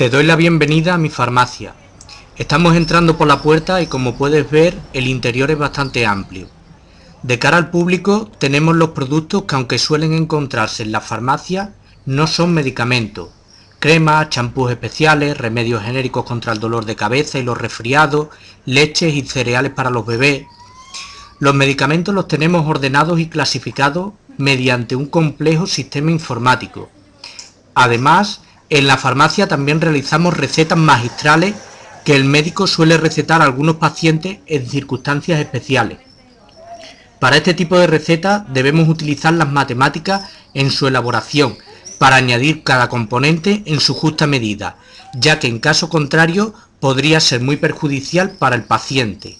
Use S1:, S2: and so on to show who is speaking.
S1: Te doy la bienvenida a mi farmacia. Estamos entrando por la puerta y como puedes ver el interior es bastante amplio. De cara al público tenemos los productos que aunque suelen encontrarse en la farmacia no son medicamentos. Cremas, champús especiales, remedios genéricos contra el dolor de cabeza y los resfriados, leches y cereales para los bebés. Los medicamentos los tenemos ordenados y clasificados mediante un complejo sistema informático. Además, en la farmacia también realizamos recetas magistrales que el médico suele recetar a algunos pacientes en circunstancias especiales. Para este tipo de recetas debemos utilizar las matemáticas en su elaboración para añadir cada componente en su justa medida, ya que en caso contrario podría ser muy perjudicial para el paciente.